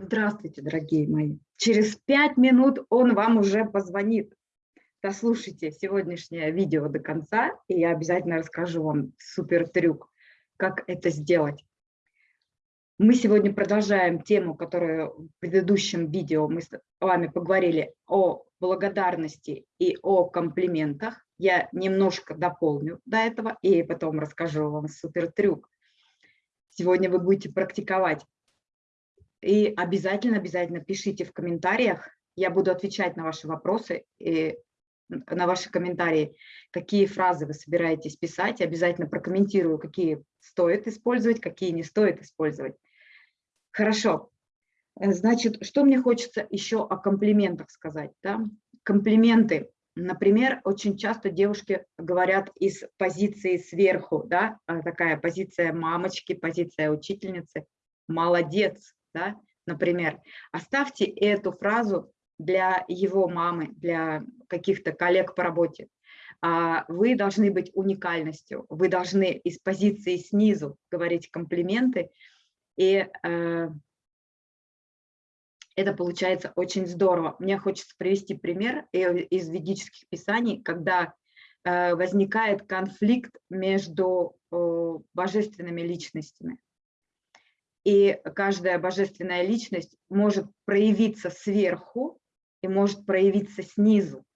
Здравствуйте, дорогие мои. Через пять минут он вам уже позвонит. Дослушайте сегодняшнее видео до конца, и я обязательно расскажу вам супер трюк, как это сделать. Мы сегодня продолжаем тему, которую в предыдущем видео мы с вами поговорили о благодарности и о комплиментах. Я немножко дополню до этого и потом расскажу вам супер трюк. Сегодня вы будете практиковать и обязательно, обязательно пишите в комментариях. Я буду отвечать на ваши вопросы и на ваши комментарии, какие фразы вы собираетесь писать. Обязательно прокомментирую, какие стоит использовать, какие не стоит использовать. Хорошо. Значит, что мне хочется еще о комплиментах сказать? Да? Комплименты. Например, очень часто девушки говорят из позиции сверху, да, а такая позиция мамочки, позиция учительницы. Молодец, да, например, оставьте эту фразу для его мамы, для каких-то коллег по работе. А, вы должны быть уникальностью, вы должны из позиции снизу говорить комплименты, и э, это получается очень здорово. Мне хочется привести пример из ведических писаний, когда э, возникает конфликт между божественными личностями и каждая божественная личность может проявиться сверху и может проявиться снизу.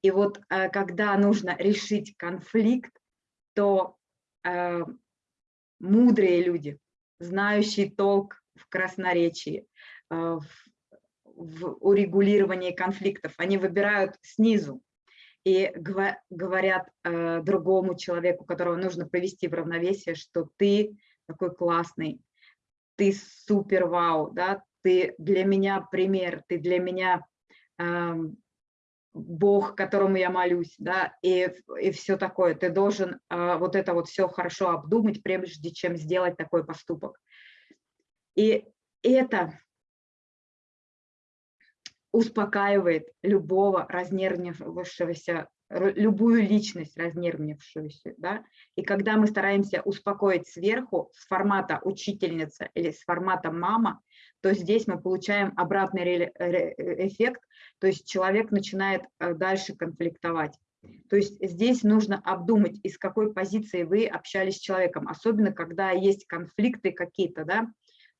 И вот э, когда нужно решить конфликт, то э, мудрые люди, знающие толк в красноречии, э, в, в урегулировании конфликтов, они выбирают снизу и говорят э, другому человеку, которого нужно привести в равновесие, что ты такой классный, ты супер вау, да, ты для меня пример, ты для меня э, Бог, которому я молюсь, да, и, и все такое. Ты должен э, вот это вот все хорошо обдумать, прежде чем сделать такой поступок. И это успокаивает любого разнервничавшегося любую личность разнервнившуюся. Да? И когда мы стараемся успокоить сверху с формата учительница или с формата мама, то здесь мы получаем обратный эффект, то есть человек начинает э, дальше конфликтовать. То есть здесь нужно обдумать, из какой позиции вы общались с человеком, особенно когда есть конфликты какие-то, да,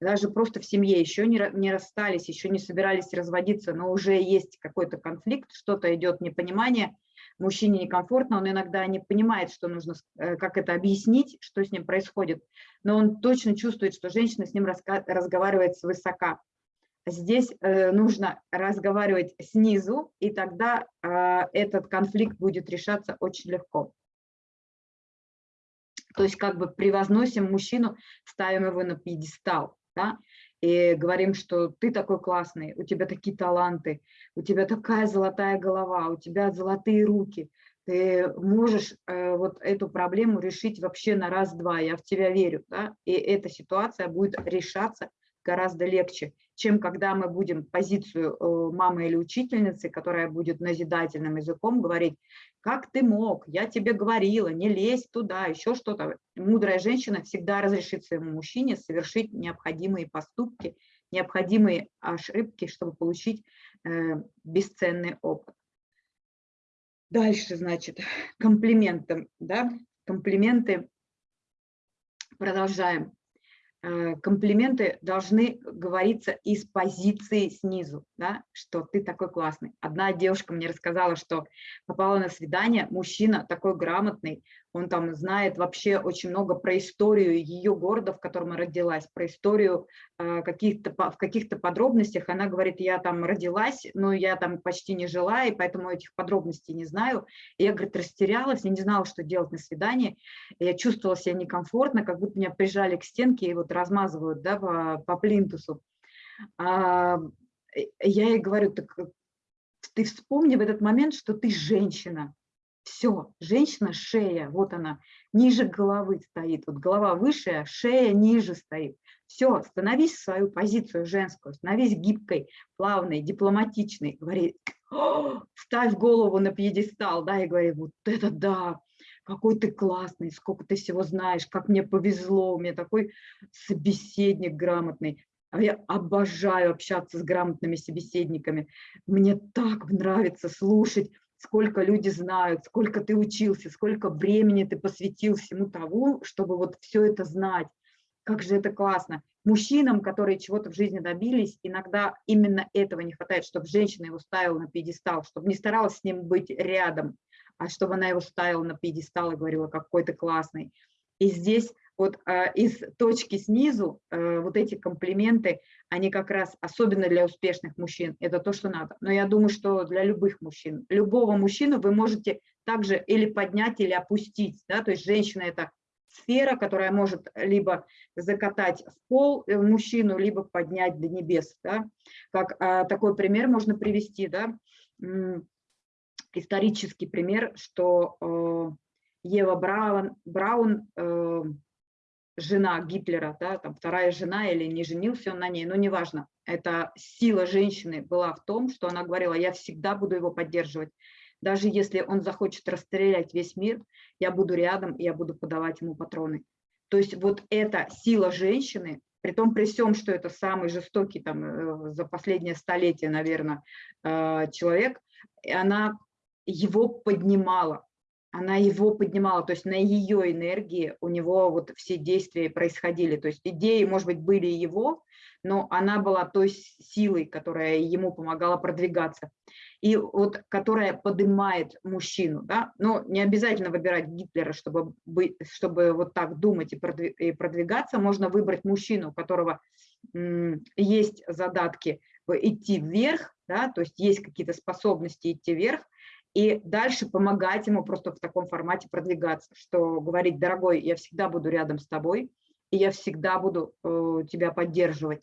даже просто в семье еще не, не расстались, еще не собирались разводиться, но уже есть какой-то конфликт, что-то идет непонимание, мужчине некомфортно, он иногда не понимает, что нужно, э, как это объяснить, что с ним происходит, но он точно чувствует, что женщина с ним разговаривает свысока. Здесь э, нужно разговаривать снизу, и тогда э, этот конфликт будет решаться очень легко. То есть как бы превозносим мужчину, ставим его на пьедестал. Да? И говорим, что ты такой классный, у тебя такие таланты, у тебя такая золотая голова, у тебя золотые руки, ты можешь э, вот эту проблему решить вообще на раз-два, я в тебя верю, да? и эта ситуация будет решаться гораздо легче, чем когда мы будем позицию э, мамы или учительницы, которая будет назидательным языком говорить, как ты мог, я тебе говорила, не лезь туда, еще что-то. Мудрая женщина всегда разрешит своему мужчине совершить необходимые поступки, необходимые ошибки, чтобы получить э, бесценный опыт. Дальше, значит, комплименты, да, комплименты. Продолжаем. Э, комплименты должны говориться из позиции снизу, да, что ты такой классный. Одна девушка мне рассказала, что попала на свидание, мужчина такой грамотный, он там знает вообще очень много про историю ее города, в котором она родилась, про историю э, каких-то в каких-то подробностях. Она говорит, я там родилась, но я там почти не жила, и поэтому этих подробностей не знаю. И я, говорит, растерялась, я не знала, что делать на свидании. Я чувствовала себя некомфортно, как будто меня прижали к стенке и вот размазывают да, по, по плинтусу. А, я ей говорю, так ты вспомни в этот момент, что ты женщина, все, женщина шея, вот она, ниже головы стоит. Вот голова выше, а шея ниже стоит. Все, становись в свою позицию женскую, становись гибкой, плавной, дипломатичной. Говори, ставь голову на пьедестал, да, и говори, вот это да, какой ты классный, сколько ты всего знаешь, как мне повезло, у меня такой собеседник грамотный. А я обожаю общаться с грамотными собеседниками. Мне так нравится слушать, сколько люди знают, сколько ты учился, сколько времени ты посвятил всему тому, чтобы вот все это знать. Как же это классно. Мужчинам, которые чего-то в жизни добились, иногда именно этого не хватает, чтобы женщина его ставила на пьедестал, чтобы не старалась с ним быть рядом, а чтобы она его ставила на пьедестал и говорила, какой ты классный. И здесь вот э, из точки снизу э, вот эти комплименты, они как раз, особенно для успешных мужчин, это то, что надо. Но я думаю, что для любых мужчин, любого мужчину вы можете также или поднять, или опустить. Да? То есть женщина – это сфера, которая может либо закатать в пол э, мужчину, либо поднять до небес. Да? Как э, такой пример можно привести, да? исторический пример, что э, Ева Браун, Браун жена Гитлера, да, там вторая жена или не женился он на ней, но неважно. Это сила женщины была в том, что она говорила, я всегда буду его поддерживать. Даже если он захочет расстрелять весь мир, я буду рядом, и я буду подавать ему патроны. То есть вот эта сила женщины, при том при всем, что это самый жестокий там, э, за последнее столетие, наверное, э, человек, она его поднимала она его поднимала, то есть на ее энергии у него вот все действия происходили. То есть идеи, может быть, были его, но она была той силой, которая ему помогала продвигаться. И вот которая поднимает мужчину. Да? Но не обязательно выбирать Гитлера, чтобы, быть, чтобы вот так думать и продвигаться. Можно выбрать мужчину, у которого есть задатки идти вверх, да, то есть есть какие-то способности идти вверх, и дальше помогать ему просто в таком формате продвигаться, что говорить, дорогой, я всегда буду рядом с тобой, и я всегда буду э, тебя поддерживать.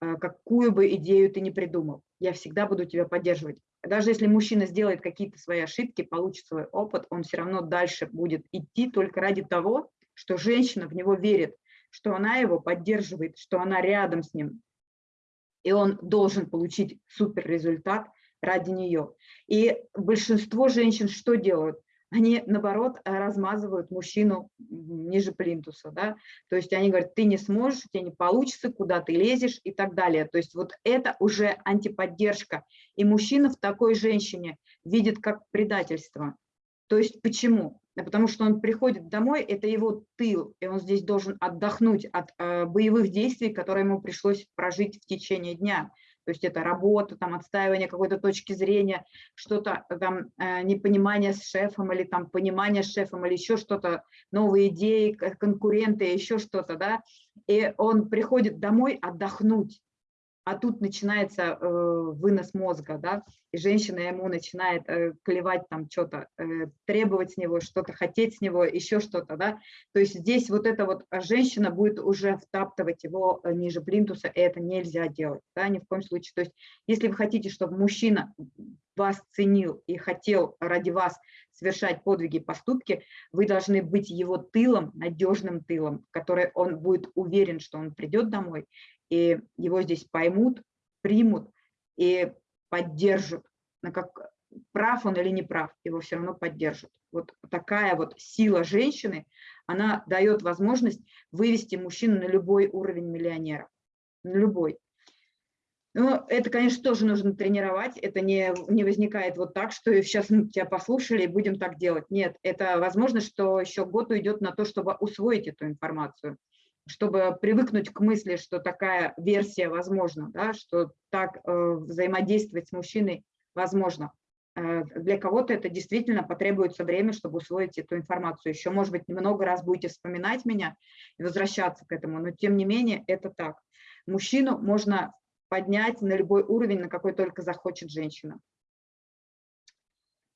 Э, какую бы идею ты ни придумал, я всегда буду тебя поддерживать. Даже если мужчина сделает какие-то свои ошибки, получит свой опыт, он все равно дальше будет идти только ради того, что женщина в него верит, что она его поддерживает, что она рядом с ним. И он должен получить супер результат, ради нее. И большинство женщин что делают? Они, наоборот, размазывают мужчину ниже плинтуса, да, то есть они говорят, ты не сможешь, у тебя не получится, куда ты лезешь и так далее. То есть вот это уже антиподдержка. И мужчина в такой женщине видит как предательство. То есть почему? Потому что он приходит домой, это его тыл, и он здесь должен отдохнуть от э, боевых действий, которые ему пришлось прожить в течение дня то есть это работа, там отстаивание какой-то точки зрения, что-то там э, непонимание с шефом или там понимание с шефом или еще что-то, новые идеи, конкуренты, еще что-то, да, и он приходит домой отдохнуть, а тут начинается э, вынос мозга, да, и женщина ему начинает э, клевать там что-то, э, требовать с него, что-то хотеть с него, еще что-то, да, то есть здесь вот эта вот женщина будет уже втаптывать его э, ниже плинтуса, и это нельзя делать, да, ни в коем случае, то есть если вы хотите, чтобы мужчина вас ценил и хотел ради вас совершать подвиги, поступки, вы должны быть его тылом, надежным тылом, который он будет уверен, что он придет домой и его здесь поймут, примут и поддержат. Как прав он или не прав, его все равно поддержат. Вот такая вот сила женщины, она дает возможность вывести мужчину на любой уровень миллионера. На любой. Но это, конечно, тоже нужно тренировать. Это не, не возникает вот так, что сейчас мы тебя послушали и будем так делать. Нет, это возможно, что еще год уйдет на то, чтобы усвоить эту информацию чтобы привыкнуть к мысли, что такая версия возможна, да, что так э, взаимодействовать с мужчиной возможно. Э, для кого-то это действительно потребуется время, чтобы усвоить эту информацию. Еще, может быть, много раз будете вспоминать меня и возвращаться к этому, но тем не менее это так. Мужчину можно поднять на любой уровень, на какой только захочет женщина.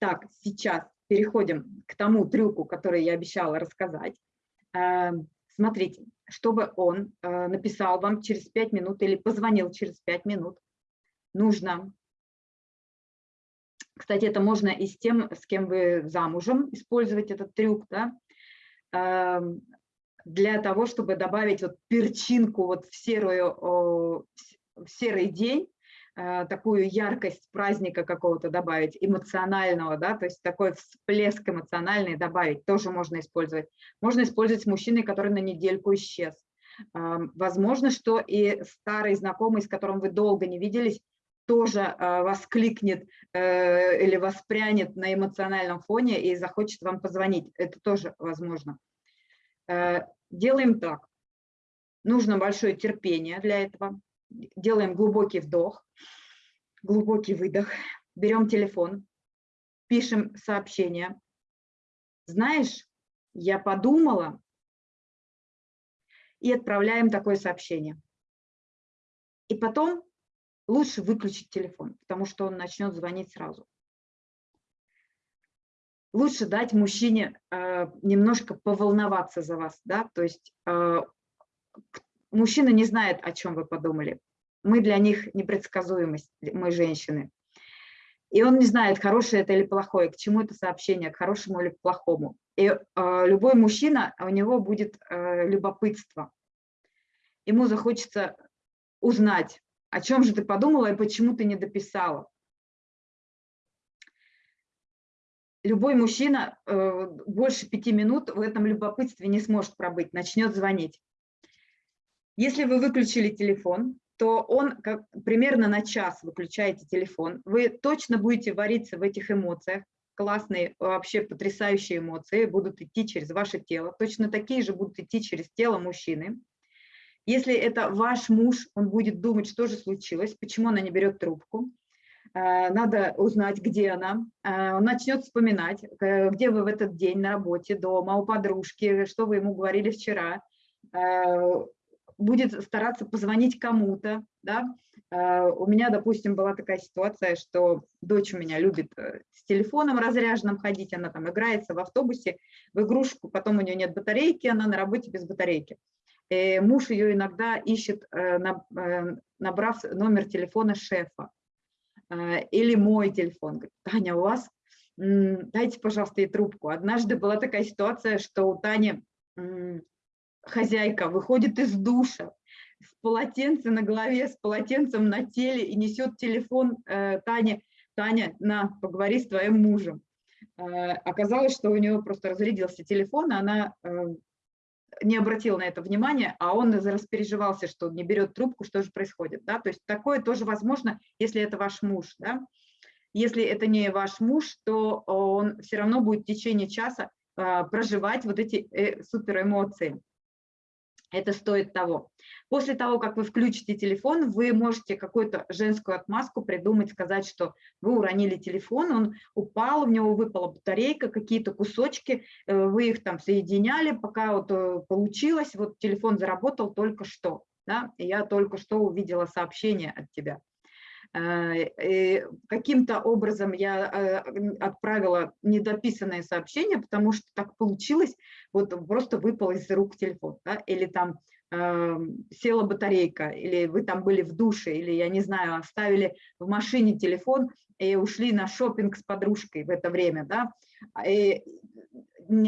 Так, сейчас переходим к тому трюку, который я обещала рассказать. Э, смотрите, чтобы он э, написал вам через 5 минут или позвонил через 5 минут, нужно, кстати, это можно и с тем, с кем вы замужем, использовать этот трюк, да, эм, для того, чтобы добавить вот перчинку вот в, серую, в серый день, такую яркость праздника какого-то добавить, эмоционального, да, то есть такой всплеск эмоциональный добавить, тоже можно использовать. Можно использовать с мужчиной, который на недельку исчез. Возможно, что и старый знакомый, с которым вы долго не виделись, тоже а, воскликнет э, или воспрянет на эмоциональном фоне и захочет вам позвонить. Это тоже возможно. Э, делаем так. Нужно большое терпение для этого. Делаем глубокий вдох, глубокий выдох. Берем телефон, пишем сообщение. Знаешь, я подумала, и отправляем такое сообщение. И потом лучше выключить телефон, потому что он начнет звонить сразу. Лучше дать мужчине э, немножко поволноваться за вас, да, то есть э, мужчина не знает, о чем вы подумали. Мы для них непредсказуемость, мы женщины. И он не знает, хорошее это или плохое, к чему это сообщение, к хорошему или к плохому. И э, любой мужчина, у него будет э, любопытство. Ему захочется узнать, о чем же ты подумала и почему ты не дописала. Любой мужчина э, больше пяти минут в этом любопытстве не сможет пробыть, начнет звонить. Если вы выключили телефон, то он как, примерно на час выключаете телефон. Вы точно будете вариться в этих эмоциях. Классные, вообще потрясающие эмоции будут идти через ваше тело. Точно такие же будут идти через тело мужчины. Если это ваш муж, он будет думать, что же случилось, почему она не берет трубку. Э, надо узнать, где она. Э, он начнет вспоминать, э, где вы в этот день на работе, дома, у подружки, что вы ему говорили вчера. Будет стараться позвонить кому-то. Да? У меня, допустим, была такая ситуация, что дочь у меня любит с телефоном разряженным ходить, она там играется в автобусе, в игрушку, потом у нее нет батарейки, она на работе без батарейки. Э, муж ее иногда ищет, э, э, набрав номер телефона шефа или мой телефон. Говорит, Таня, у вас, дайте, пожалуйста, ей трубку. Однажды была такая ситуация, что у Тани хозяйка выходит из душа с полотенцем на голове, с полотенцем на теле и несет телефон Тане. Таня, на, поговори с твоим мужем. Оказалось, что у нее просто разрядился телефон, и она не обратил на это внимания, а он распереживался, что не берет трубку, что же происходит. Да? То есть такое тоже возможно, если это ваш муж. Да? Если это не ваш муж, то он все равно будет в течение часа проживать вот эти э, суперэмоции это стоит того. После того, как вы включите телефон, вы можете какую-то женскую отмазку придумать, сказать, что вы уронили телефон, он упал, в него выпала батарейка, какие-то кусочки, э, вы их там соединяли, пока вот э, получилось, вот телефон заработал только что, да, я только что увидела сообщение от тебя. Э, каким-то образом я отправила недописанное сообщение, потому что так получилось, вот просто выпал из рук телефон, да, или там села батарейка, или вы там были в душе, или, я не знаю, оставили в машине телефон и ушли на шопинг с подружкой в это время, да, и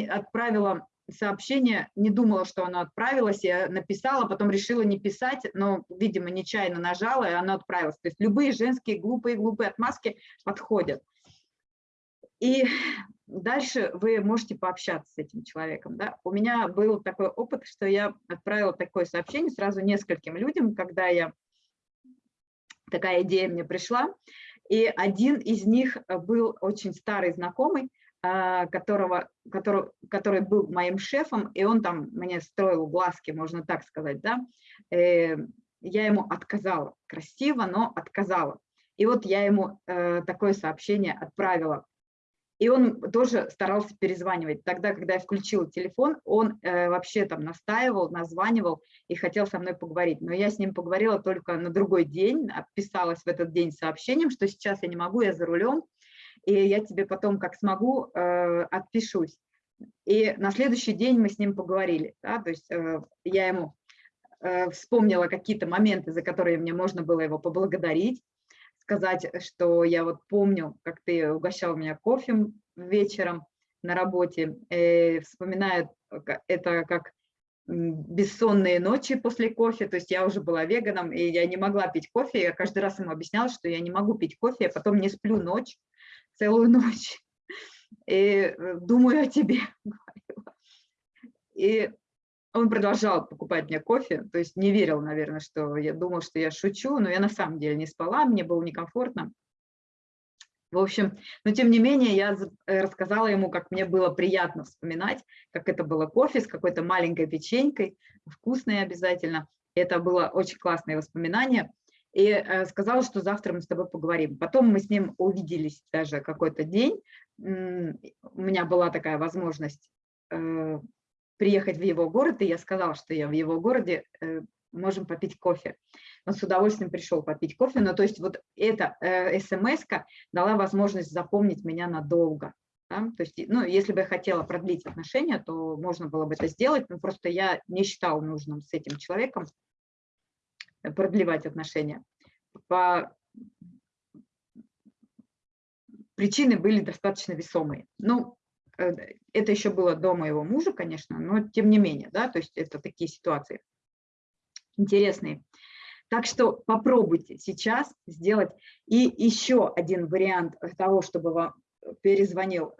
отправила сообщение, не думала, что оно отправилось, я написала, потом решила не писать, но, видимо, нечаянно нажала, и оно отправилось. То есть любые женские глупые-глупые отмазки подходят. И дальше вы можете пообщаться с этим человеком. Да? У меня был такой опыт, что я отправила такое сообщение сразу нескольким людям, когда я такая идея мне пришла. И один из них был очень старый знакомый, которого, который, который был моим шефом, и он там мне строил глазки, можно так сказать, да, э, я ему отказала, красиво, но отказала. И вот я ему э, такое сообщение отправила. И он тоже старался перезванивать. Тогда, когда я включила телефон, он э, вообще там настаивал, названивал и хотел со мной поговорить. Но я с ним поговорила только на другой день, отписалась в этот день сообщением, что сейчас я не могу, я за рулем, и я тебе потом, как смогу, э, отпишусь. И на следующий день мы с ним поговорили, да, то есть э, я ему э, вспомнила какие-то моменты, за которые мне можно было его поблагодарить, сказать, что я вот помню, как ты угощал меня кофе вечером на работе, и вспоминаю это как бессонные ночи после кофе, то есть я уже была веганом, и я не могла пить кофе, я каждый раз ему объясняла, что я не могу пить кофе, я потом не сплю ночь, целую ночь и э, думаю о тебе. И он продолжал покупать мне кофе, то есть не верил, наверное, что я думал, что я шучу, но я на самом деле не спала, мне было некомфортно. В общем, но тем не менее я э, рассказала ему, как мне было приятно вспоминать, как это было кофе с какой-то маленькой печенькой, вкусной обязательно. Это было очень классное воспоминание. И э, сказала, что завтра мы с тобой поговорим. Потом мы с ним увиделись даже какой-то день. У меня была такая возможность э, приехать в его город, и я сказала, что я в его городе, можем попить кофе он с удовольствием пришел попить кофе. Но то есть вот эта э, смс дала возможность запомнить меня надолго. Да? То есть, ну, если бы я хотела продлить отношения, то можно было бы это сделать, но просто я не считала нужным с этим человеком продлевать отношения. По... Причины были достаточно весомые. Ну, э, это еще было до моего мужа, конечно, но тем не менее, да, то есть это такие ситуации интересные. Так что попробуйте сейчас сделать. И еще один вариант того, чтобы вам перезвонил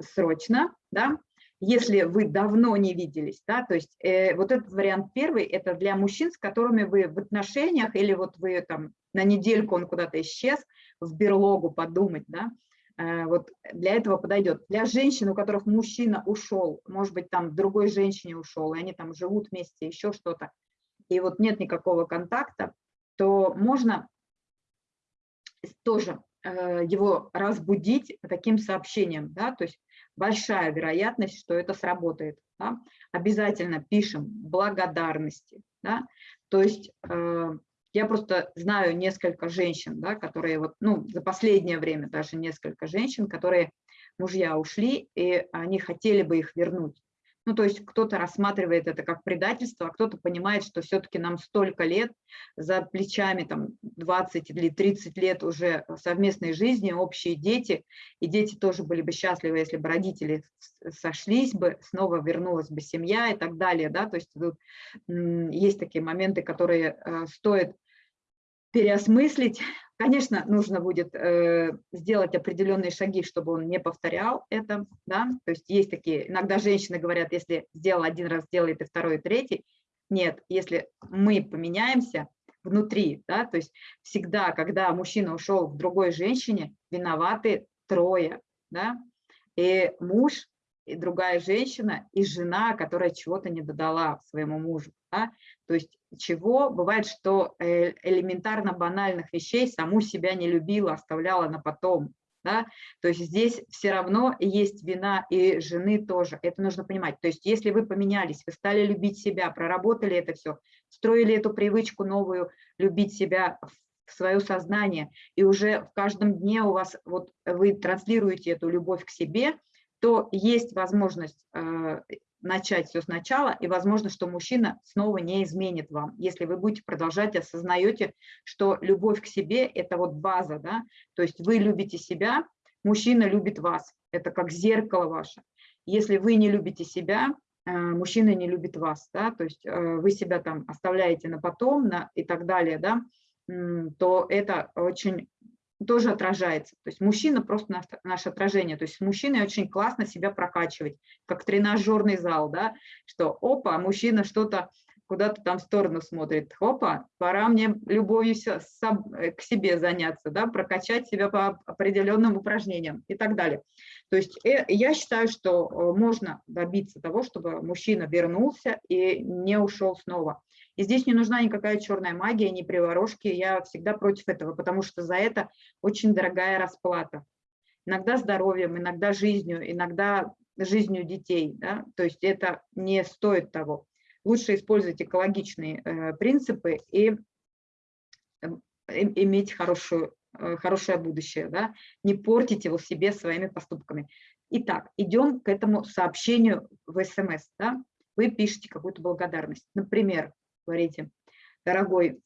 срочно, да, если вы давно не виделись, да, то есть э, вот этот вариант первый, это для мужчин, с которыми вы в отношениях, или вот вы там на недельку он куда-то исчез, в берлогу подумать, да, э, вот для этого подойдет. Для женщин, у которых мужчина ушел, может быть, там другой женщине ушел, и они там живут вместе, еще что-то, и вот нет никакого контакта, то можно тоже э, его разбудить таким сообщением, да, то есть большая вероятность, что это сработает. Да? Обязательно пишем благодарности, да? то есть э, я просто знаю несколько женщин, да, которые вот, ну, за последнее время даже несколько женщин, которые мужья ушли, и они хотели бы их вернуть. Ну, то есть кто-то рассматривает это как предательство, а кто-то понимает, что все-таки нам столько лет за плечами, там 20 или 30 лет уже совместной жизни, общие дети, и дети тоже были бы счастливы, если бы родители сошлись бы, снова вернулась бы семья и так далее, да, то есть тут есть такие моменты, которые э, стоит переосмыслить. Конечно, нужно будет э, сделать определенные шаги, чтобы он не повторял это. Да? То есть есть такие, иногда женщины говорят, если сделал один раз, сделает и второй, и третий. Нет, если мы поменяемся внутри, да, то есть всегда, когда мужчина ушел к другой женщине, виноваты трое. Да? И муж, и другая женщина, и жена, которая чего-то не додала своему мужу. Да? То есть чего? Бывает, что э, элементарно банальных вещей саму себя не любила, оставляла на потом. Да? То есть здесь все равно есть вина и жены тоже. Это нужно понимать. То есть если вы поменялись, вы стали любить себя, проработали это все, строили эту привычку новую, любить себя в свое сознание, и уже в каждом дне у вас, вот вы транслируете эту любовь к себе, то есть возможность э, начать все сначала, и возможно, что мужчина снова не изменит вам, если вы будете продолжать, осознаете, что любовь к себе – это вот база, да, то есть вы любите себя, мужчина любит вас, это как зеркало ваше. Если вы не любите себя, э, мужчина не любит вас, да, то есть э, вы себя там оставляете на потом на, и так далее, да, то это очень тоже отражается. То есть мужчина просто наш, наше отражение. То есть с мужчиной очень классно себя прокачивать, как тренажерный зал, да, что опа, мужчина что-то куда-то там в сторону смотрит, опа, пора мне любовью э, к себе заняться, да, прокачать себя по определенным упражнениям и так далее. То есть э, я считаю, что э, можно добиться того, чтобы мужчина вернулся и не ушел снова. И здесь не нужна никакая черная магия, ни приворожки, я всегда против этого, потому что за это очень дорогая расплата. Иногда здоровьем, иногда жизнью, иногда жизнью детей. Да? То есть это не стоит того. Лучше использовать экологичные э, принципы и э, иметь хорошую, э, хорошее будущее. Да? Не портить его себе своими поступками. Итак, идем к этому сообщению в СМС. Да? Вы пишете какую-то благодарность. Например, говорите, дорогой,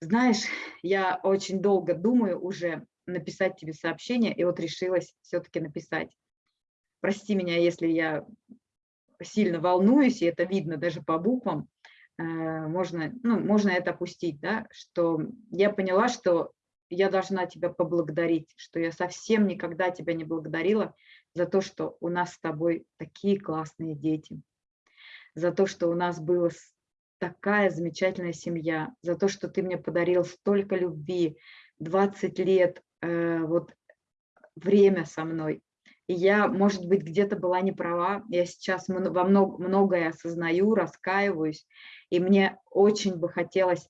знаешь, я очень долго думаю уже написать тебе сообщение, и вот решилась все-таки написать. Прости меня, если я сильно волнуюсь, и это видно даже по буквам, э, можно, ну, можно это опустить, да, что я поняла, что я должна тебя поблагодарить, что я совсем никогда тебя не благодарила за то, что у нас с тобой такие классные дети за то, что у нас была такая замечательная семья, за то, что ты мне подарил столько любви, 20 лет, э, вот время со мной. И я, может быть, где-то была не права, я сейчас во много, многое осознаю, раскаиваюсь, и мне очень бы хотелось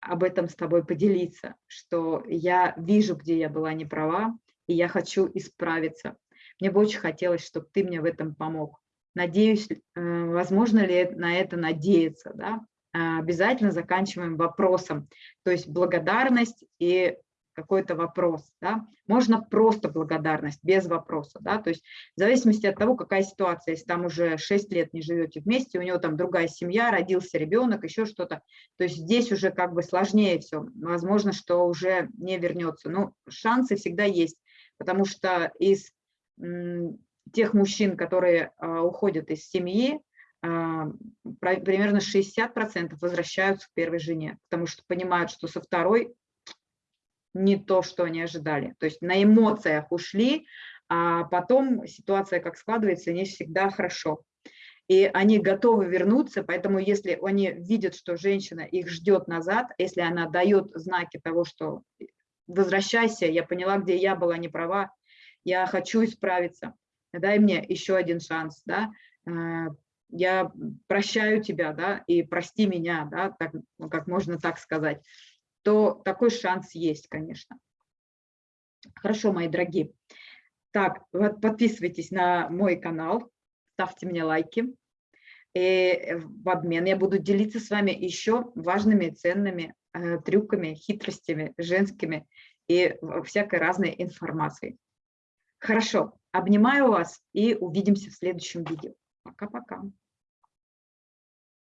об этом с тобой поделиться, что я вижу, где я была не права, и я хочу исправиться. Мне бы очень хотелось, чтобы ты мне в этом помог. Надеюсь, э, возможно ли на это надеяться, да? Обязательно заканчиваем вопросом, то есть благодарность и какой-то вопрос, да, можно просто благодарность, без вопроса, да, то есть в зависимости от того, какая ситуация, если там уже 6 лет не живете вместе, у него там другая семья, родился ребенок, еще что-то, то есть здесь уже как бы сложнее все, возможно, что уже не вернется, но шансы всегда есть, потому что из тех мужчин, которые а, уходят из семьи, а, примерно 60% возвращаются к первой жене, потому что понимают, что со второй не то, что они ожидали. То есть на эмоциях ушли, а потом ситуация как складывается, не всегда хорошо. И они готовы вернуться, поэтому если они видят, что женщина их ждет назад, если она дает знаки того, что возвращайся, я поняла, где я была не права, я хочу исправиться, дай мне еще один шанс, да, э, я прощаю тебя, да, и прости меня, да, так, ну, как можно так сказать то такой шанс есть, конечно. Хорошо, мои дорогие. Так, вот подписывайтесь на мой канал, ставьте мне лайки. И в обмен я буду делиться с вами еще важными, ценными э, трюками, хитростями женскими и всякой разной информацией. Хорошо, обнимаю вас и увидимся в следующем видео. Пока-пока.